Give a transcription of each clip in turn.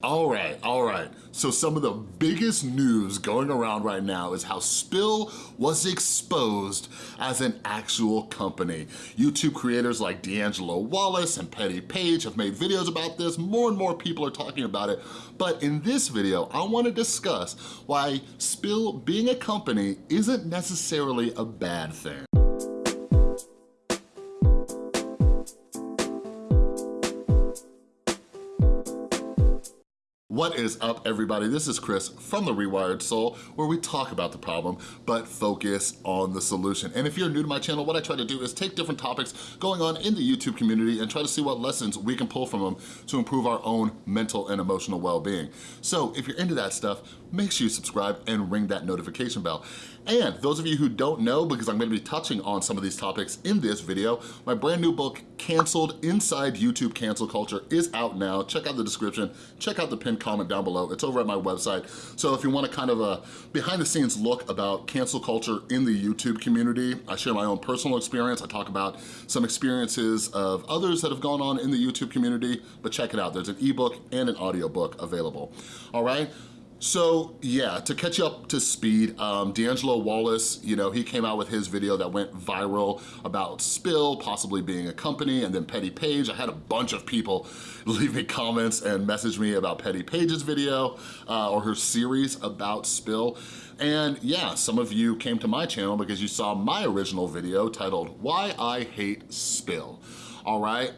All right, all right. So some of the biggest news going around right now is how Spill was exposed as an actual company. YouTube creators like D'Angelo Wallace and Petty Paige have made videos about this. More and more people are talking about it. But in this video, I wanna discuss why Spill being a company isn't necessarily a bad thing. What is up, everybody? This is Chris from The Rewired Soul, where we talk about the problem, but focus on the solution. And if you're new to my channel, what I try to do is take different topics going on in the YouTube community and try to see what lessons we can pull from them to improve our own mental and emotional well-being. So if you're into that stuff, make sure you subscribe and ring that notification bell. And those of you who don't know, because I'm gonna be touching on some of these topics in this video, my brand new book, Canceled Inside YouTube Cancel Culture is out now. Check out the description, check out the pinned comment down below. It's over at my website. So if you want a kind of a behind the scenes look about cancel culture in the YouTube community, I share my own personal experience. I talk about some experiences of others that have gone on in the YouTube community, but check it out. There's an ebook and an audiobook available. All right? So yeah, to catch you up to speed, um, D'Angelo Wallace, you know, he came out with his video that went viral about Spill possibly being a company and then Petty Paige. I had a bunch of people leave me comments and message me about Petty Paige's video uh, or her series about Spill. And yeah, some of you came to my channel because you saw my original video titled Why I Hate Spill. All right,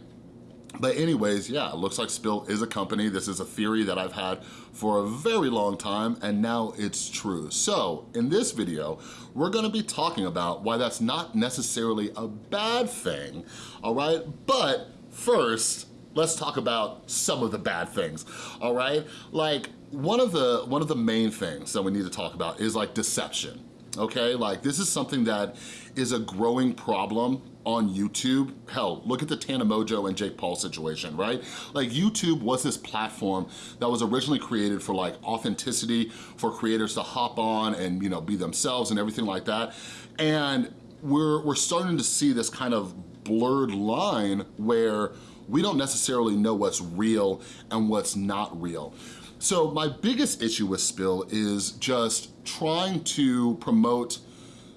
but anyways, yeah, it looks like Spill is a company. This is a theory that I've had for a very long time and now it's true. So in this video, we're gonna be talking about why that's not necessarily a bad thing, all right? But first, let's talk about some of the bad things, all right? Like one of the, one of the main things that we need to talk about is like deception, okay? Like this is something that is a growing problem on YouTube. Hell, look at the Tana Mongeau and Jake Paul situation, right? Like YouTube was this platform that was originally created for like authenticity, for creators to hop on and you know be themselves and everything like that. And we're, we're starting to see this kind of blurred line where we don't necessarily know what's real and what's not real. So my biggest issue with Spill is just trying to promote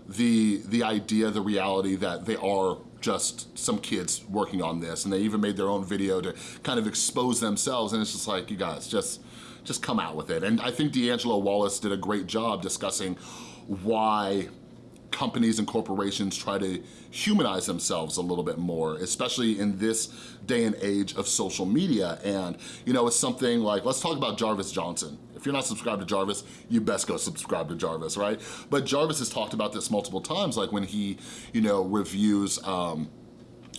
the, the idea, the reality that they are just some kids working on this and they even made their own video to kind of expose themselves and it's just like, you guys, just, just come out with it. And I think D'Angelo Wallace did a great job discussing why companies and corporations try to humanize themselves a little bit more, especially in this day and age of social media. And, you know, it's something like, let's talk about Jarvis Johnson. If you're not subscribed to Jarvis, you best go subscribe to Jarvis, right? But Jarvis has talked about this multiple times, like when he, you know, reviews, um,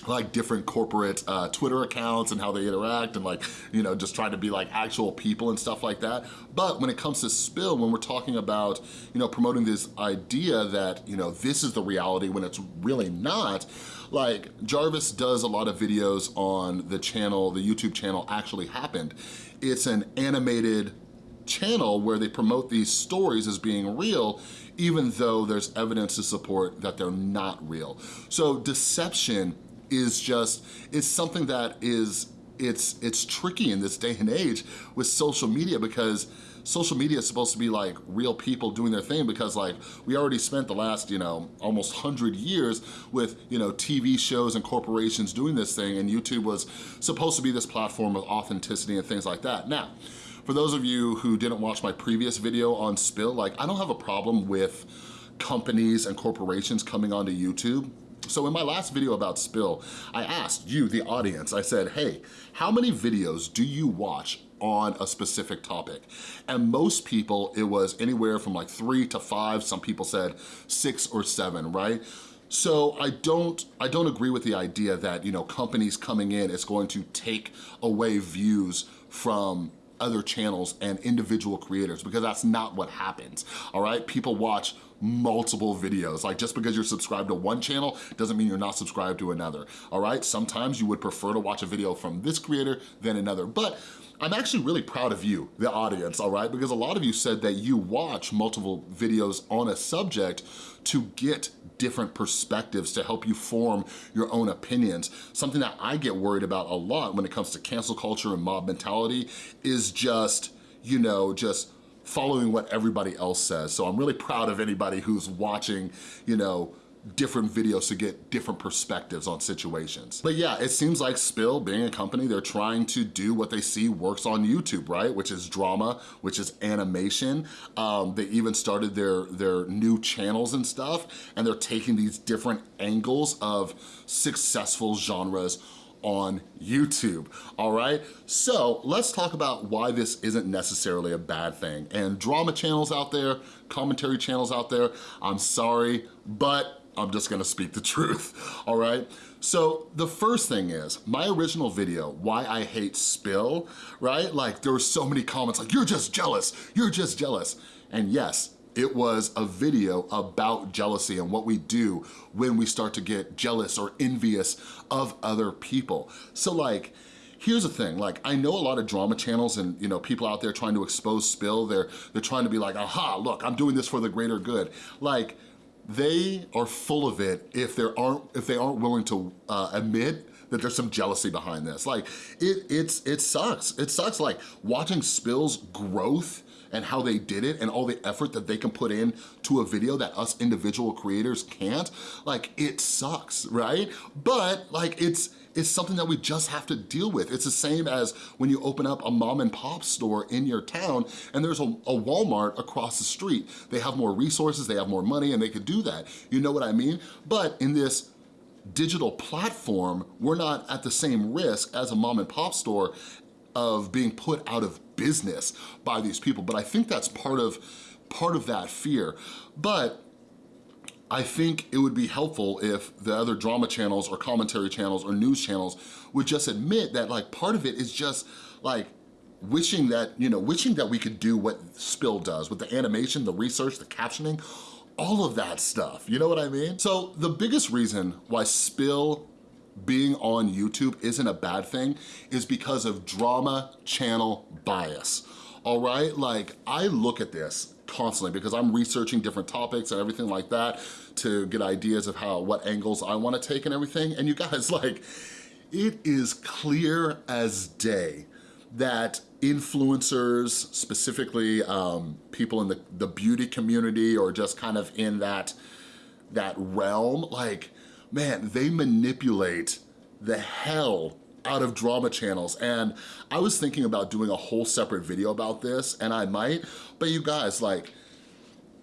like different corporate uh, Twitter accounts and how they interact and like, you know, just trying to be like actual people and stuff like that. But when it comes to Spill, when we're talking about, you know, promoting this idea that, you know, this is the reality when it's really not, like Jarvis does a lot of videos on the channel, the YouTube channel Actually Happened. It's an animated channel where they promote these stories as being real even though there's evidence to support that they're not real. So deception is just, it's something that is, it's, it's tricky in this day and age with social media because social media is supposed to be like real people doing their thing because like we already spent the last, you know, almost 100 years with, you know, TV shows and corporations doing this thing and YouTube was supposed to be this platform of authenticity and things like that. Now, for those of you who didn't watch my previous video on Spill, like I don't have a problem with companies and corporations coming onto YouTube so in my last video about Spill, I asked you, the audience, I said, hey, how many videos do you watch on a specific topic? And most people, it was anywhere from like three to five, some people said six or seven, right? So I don't, I don't agree with the idea that, you know, companies coming in is going to take away views from other channels and individual creators because that's not what happens, all right? People watch multiple videos. Like just because you're subscribed to one channel doesn't mean you're not subscribed to another, all right? Sometimes you would prefer to watch a video from this creator than another, but I'm actually really proud of you, the audience, all right? Because a lot of you said that you watch multiple videos on a subject to get different perspectives to help you form your own opinions. Something that I get worried about a lot when it comes to cancel culture and mob mentality is just, you know, just following what everybody else says. So I'm really proud of anybody who's watching, you know, different videos to get different perspectives on situations. But yeah, it seems like Spill, being a company, they're trying to do what they see works on YouTube, right? Which is drama, which is animation. Um, they even started their, their new channels and stuff, and they're taking these different angles of successful genres on YouTube, all right? So let's talk about why this isn't necessarily a bad thing. And drama channels out there, commentary channels out there, I'm sorry, but I'm just gonna speak the truth, all right? So the first thing is, my original video, Why I Hate Spill, right? Like there were so many comments like, you're just jealous, you're just jealous. And yes, it was a video about jealousy and what we do when we start to get jealous or envious of other people. So like, here's the thing, like I know a lot of drama channels and you know people out there trying to expose spill, they're, they're trying to be like, aha, look, I'm doing this for the greater good. Like, they are full of it if, there aren't, if they aren't willing to uh, admit that there's some jealousy behind this. Like, it, it's, it sucks. It sucks, like, watching Spill's growth and how they did it and all the effort that they can put in to a video that us individual creators can't, like, it sucks, right? But, like, it's, it's something that we just have to deal with. It's the same as when you open up a mom and pop store in your town and there's a, a, Walmart across the street. They have more resources, they have more money, and they could do that. You know what I mean? But in this digital platform, we're not at the same risk as a mom and pop store of being put out of business by these people. But I think that's part of, part of that fear. But I think it would be helpful if the other drama channels or commentary channels or news channels would just admit that like part of it is just like wishing that, you know, wishing that we could do what Spill does with the animation, the research, the captioning, all of that stuff, you know what I mean? So the biggest reason why Spill being on YouTube isn't a bad thing is because of drama channel bias, all right? Like, I look at this constantly because I'm researching different topics and everything like that to get ideas of how, what angles I wanna take and everything. And you guys, like, it is clear as day that influencers, specifically um, people in the, the beauty community or just kind of in that, that realm, like, man, they manipulate the hell out of drama channels. And I was thinking about doing a whole separate video about this, and I might, but you guys, like,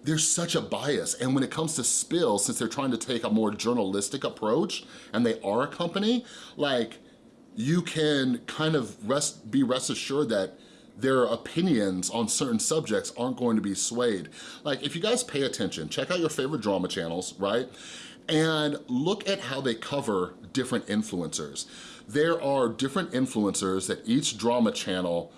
there's such a bias. And when it comes to Spill, since they're trying to take a more journalistic approach, and they are a company, like, you can kind of rest, be rest assured that their opinions on certain subjects aren't going to be swayed. Like, if you guys pay attention, check out your favorite drama channels, right? And look at how they cover different influencers there are different influencers that each drama channel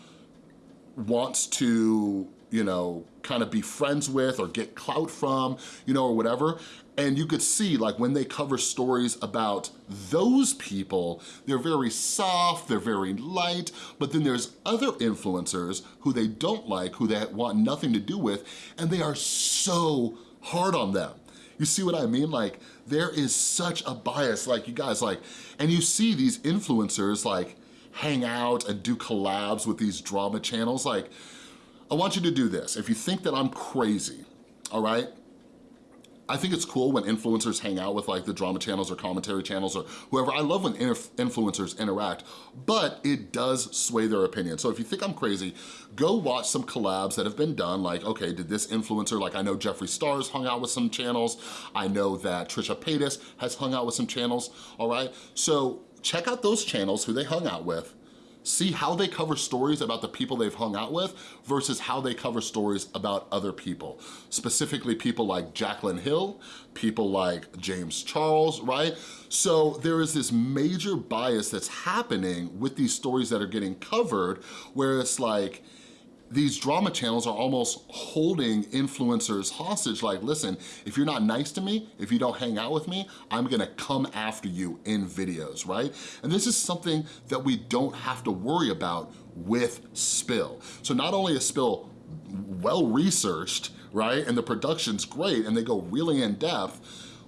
wants to, you know, kind of be friends with or get clout from, you know, or whatever. And you could see like when they cover stories about those people, they're very soft, they're very light, but then there's other influencers who they don't like, who they want nothing to do with, and they are so hard on them. You see what I mean? Like, there is such a bias, like you guys, like, and you see these influencers like hang out and do collabs with these drama channels. Like, I want you to do this. If you think that I'm crazy, all right, I think it's cool when influencers hang out with like the drama channels or commentary channels or whoever. I love when influencers interact, but it does sway their opinion. So if you think I'm crazy, go watch some collabs that have been done. Like, okay, did this influencer, like I know Jeffree Star's hung out with some channels. I know that Trisha Paytas has hung out with some channels, all right? So check out those channels, who they hung out with, see how they cover stories about the people they've hung out with versus how they cover stories about other people. Specifically people like Jaclyn Hill, people like James Charles, right? So there is this major bias that's happening with these stories that are getting covered where it's like, these drama channels are almost holding influencers hostage like, listen, if you're not nice to me, if you don't hang out with me, I'm gonna come after you in videos, right? And this is something that we don't have to worry about with Spill. So not only is Spill well-researched, right, and the production's great, and they go really in-depth,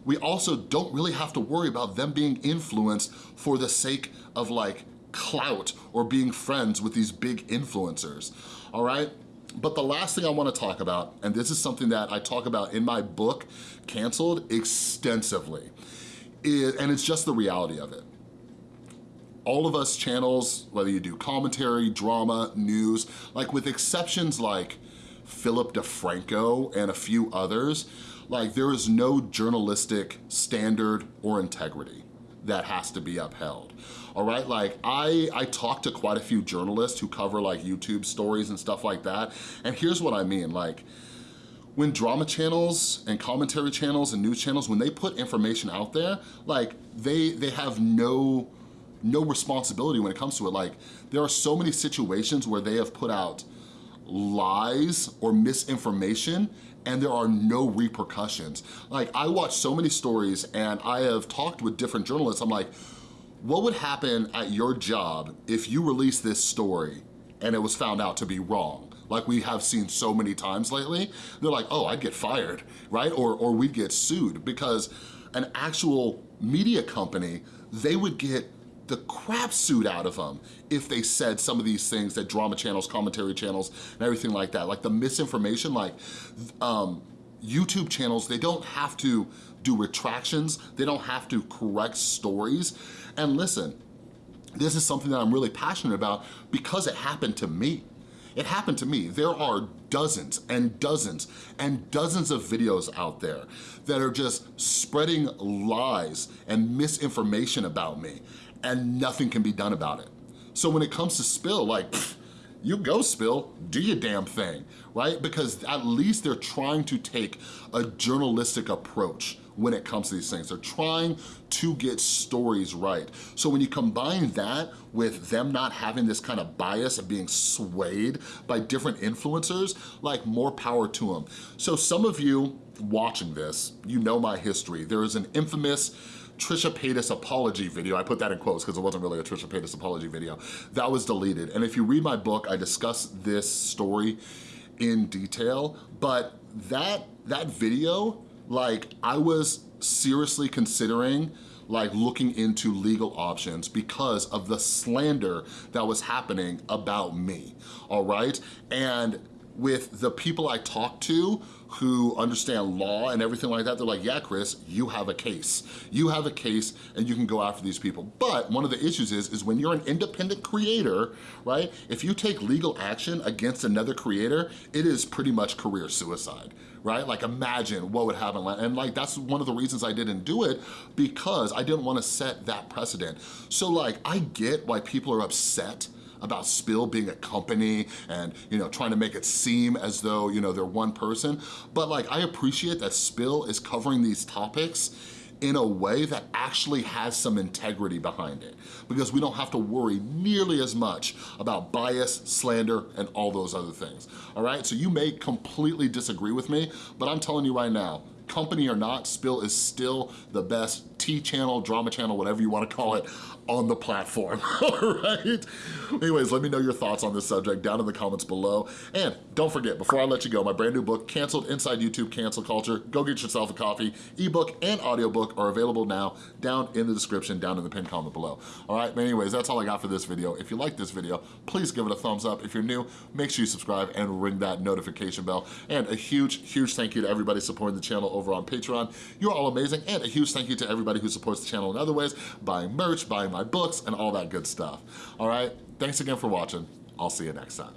we also don't really have to worry about them being influenced for the sake of like clout or being friends with these big influencers, all right? But the last thing I wanna talk about, and this is something that I talk about in my book, Canceled, extensively, is, and it's just the reality of it. All of us channels, whether you do commentary, drama, news, like with exceptions like Philip DeFranco and a few others, like there is no journalistic standard or integrity that has to be upheld. All right, like I, I talk to quite a few journalists who cover like YouTube stories and stuff like that. And here's what I mean, like when drama channels and commentary channels and news channels, when they put information out there, like they, they have no, no responsibility when it comes to it. Like there are so many situations where they have put out lies or misinformation and there are no repercussions. Like I watch so many stories and I have talked with different journalists, I'm like, what would happen at your job if you release this story and it was found out to be wrong? Like we have seen so many times lately, they're like, oh, I'd get fired, right? Or, or we'd get sued because an actual media company, they would get the crap suit out of them if they said some of these things that drama channels, commentary channels, and everything like that. Like the misinformation, like um, YouTube channels, they don't have to do retractions. They don't have to correct stories. And listen, this is something that I'm really passionate about because it happened to me. It happened to me. There are dozens and dozens and dozens of videos out there that are just spreading lies and misinformation about me and nothing can be done about it. So when it comes to spill, like, pff, you go spill, do your damn thing, right? Because at least they're trying to take a journalistic approach when it comes to these things. They're trying to get stories right. So when you combine that with them not having this kind of bias of being swayed by different influencers, like more power to them. So some of you watching this, you know my history. There is an infamous Trisha Paytas apology video, I put that in quotes because it wasn't really a Trisha Paytas apology video, that was deleted. And if you read my book, I discuss this story in detail, but that, that video, like I was seriously considering like looking into legal options because of the slander that was happening about me, all right? And with the people I talked to who understand law and everything like that, they're like, yeah, Chris, you have a case. You have a case and you can go after these people. But one of the issues is, is when you're an independent creator, right? If you take legal action against another creator, it is pretty much career suicide right? Like imagine what would happen. And like, that's one of the reasons I didn't do it because I didn't wanna set that precedent. So like, I get why people are upset about Spill being a company and, you know, trying to make it seem as though, you know, they're one person. But like, I appreciate that Spill is covering these topics in a way that actually has some integrity behind it because we don't have to worry nearly as much about bias, slander, and all those other things, all right? So you may completely disagree with me, but I'm telling you right now, company or not, Spill is still the best T channel, drama channel, whatever you wanna call it, on the platform, all right? Anyways, let me know your thoughts on this subject down in the comments below. And don't forget, before I let you go, my brand new book, Canceled Inside YouTube Cancel Culture, go get yourself a copy. Ebook and audiobook are available now down in the description, down in the pinned comment below. All right, anyways, that's all I got for this video. If you like this video, please give it a thumbs up. If you're new, make sure you subscribe and ring that notification bell. And a huge, huge thank you to everybody supporting the channel over on Patreon. You're all amazing. And a huge thank you to everybody who supports the channel in other ways, buying merch, buying my books, and all that good stuff. All right, thanks again for watching. I'll see you next time.